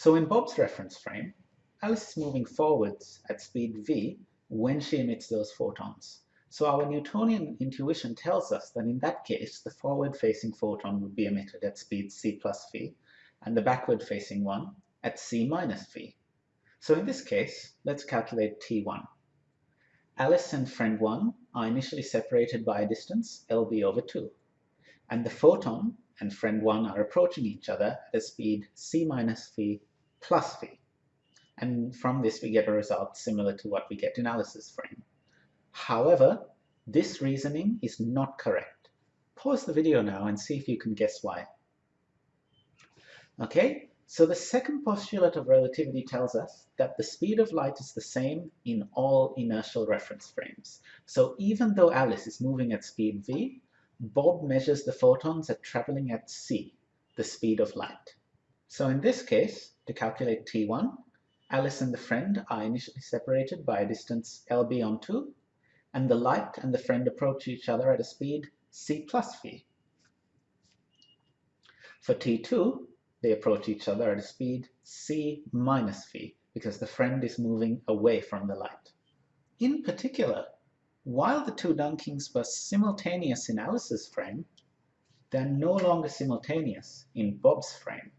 So in Bob's reference frame, Alice is moving forwards at speed v when she emits those photons. So our Newtonian intuition tells us that in that case, the forward-facing photon would be emitted at speed c plus v, and the backward-facing one at c minus v. So in this case, let's calculate t1. Alice and friend 1 are initially separated by a distance lb over 2, and the photon and friend 1 are approaching each other at a speed c minus v plus v. And from this we get a result similar to what we get in Alice's frame. However, this reasoning is not correct. Pause the video now and see if you can guess why. Okay, so the second postulate of relativity tells us that the speed of light is the same in all inertial reference frames. So even though Alice is moving at speed v, Bob measures the photons at traveling at c, the speed of light. So in this case, to calculate t1, Alice and the friend are initially separated by a distance lb on 2, and the light and the friend approach each other at a speed c plus v. For t2, they approach each other at a speed c minus v because the friend is moving away from the light. In particular, while the two dunkings were simultaneous in Alice's frame, they're no longer simultaneous in Bob's frame.